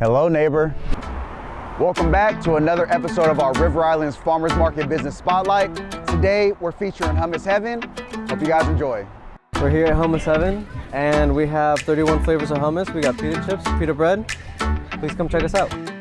Hello, neighbor. Welcome back to another episode of our River Islands Farmers Market Business Spotlight. Today, we're featuring Hummus Heaven. Hope you guys enjoy. We're here at Hummus Heaven, and we have 31 flavors of hummus. We got pita chips, pita bread. Please come check us out.